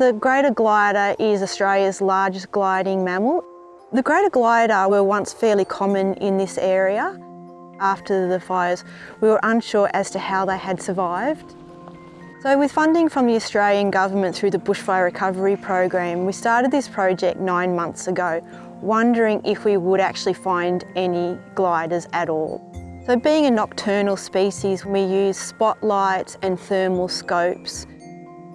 The greater glider is Australia's largest gliding mammal. The greater glider were once fairly common in this area. After the fires, we were unsure as to how they had survived. So with funding from the Australian Government through the Bushfire Recovery Program, we started this project nine months ago, wondering if we would actually find any gliders at all. So being a nocturnal species, we use spotlights and thermal scopes.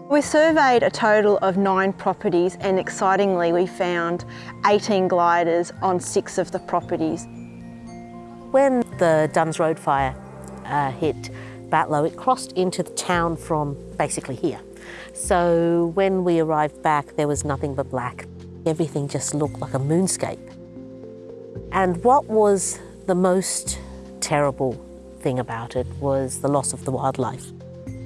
We surveyed a total of nine properties and excitingly we found 18 gliders on six of the properties. When the Dunns Road fire uh, hit, Batlow, it crossed into the town from basically here. So when we arrived back, there was nothing but black. Everything just looked like a moonscape. And what was the most terrible thing about it was the loss of the wildlife.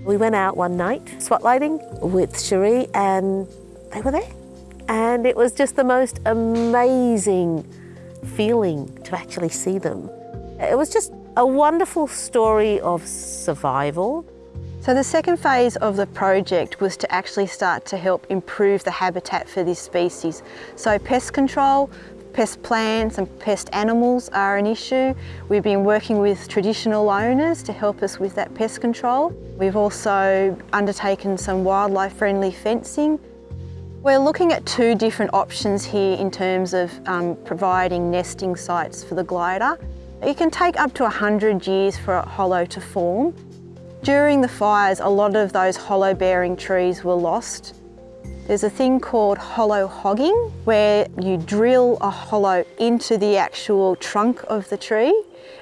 We went out one night spotlighting with Cherie and they were there. And it was just the most amazing feeling to actually see them. It was just a wonderful story of survival. So the second phase of the project was to actually start to help improve the habitat for this species. So pest control, pest plants and pest animals are an issue. We've been working with traditional owners to help us with that pest control. We've also undertaken some wildlife friendly fencing. We're looking at two different options here in terms of um, providing nesting sites for the glider. It can take up to 100 years for a hollow to form. During the fires, a lot of those hollow bearing trees were lost. There's a thing called hollow hogging, where you drill a hollow into the actual trunk of the tree,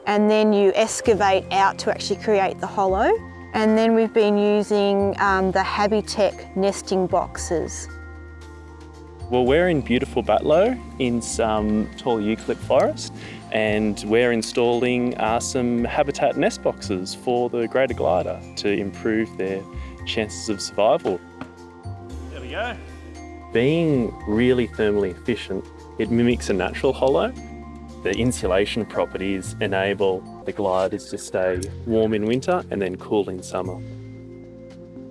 and then you excavate out to actually create the hollow. And then we've been using um, the Habitech nesting boxes. Well, we're in beautiful Batlow in some tall eucalypt forest and we're installing uh, some habitat nest boxes for the greater glider to improve their chances of survival. There we go. Being really thermally efficient, it mimics a natural hollow. The insulation properties enable the gliders to stay warm in winter and then cool in summer.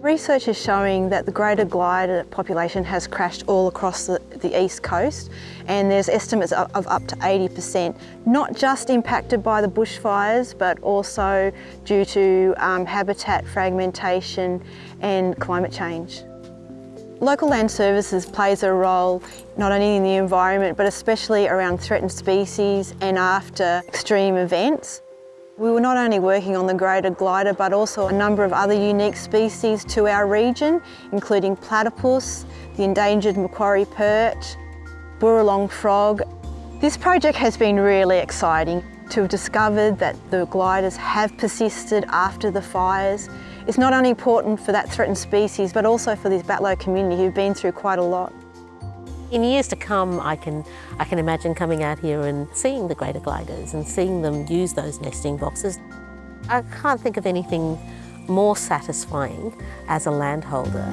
Research is showing that the greater glider population has crashed all across the, the east coast and there's estimates of, of up to 80%, not just impacted by the bushfires but also due to um, habitat fragmentation and climate change. Local Land Services plays a role not only in the environment but especially around threatened species and after extreme events. We were not only working on the greater glider but also a number of other unique species to our region, including platypus, the endangered Macquarie perch, Booroolong frog. This project has been really exciting to have discovered that the gliders have persisted after the fires. It's not only important for that threatened species but also for this Batlow community who've been through quite a lot. In years to come, I can, I can imagine coming out here and seeing the greater gliders and seeing them use those nesting boxes. I can't think of anything more satisfying as a landholder.